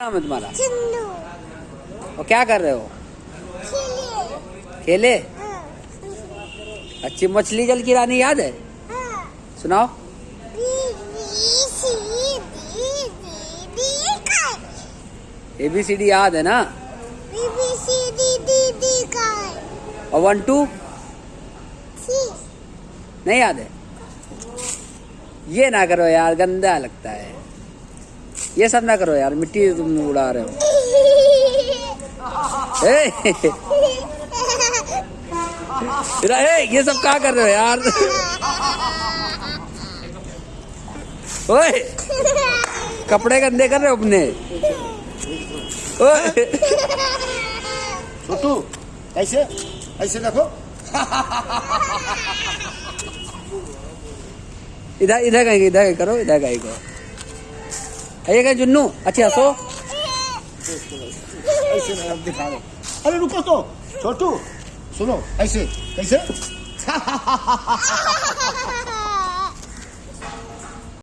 नाम है तुम्हारा? और क्या कर रहे हो? खिले। खेले? हाँ। अच्छी मछली जल की रानी याद है? हाँ। सुनाओ। ए बी सी डी याद है ना? और वन टू नहीं याद है? ये ना करो यार गंदा लगता है। ये सब ना करो यार मिट्टी तुम उड़ा रहे हो। ए, ए, ये सब क्या कर रहे हो यार? ओए कपड़े गंदे कर रहे हो अपने। ओए। छोटू ऐसे ऐसे देखो। इधर इधर कहीं इधर करो इधर कहीं को ये क्या जुन्नू? अच्छे हंसो अरे रुको तो। छोटू सुनो ऐसे कैसे?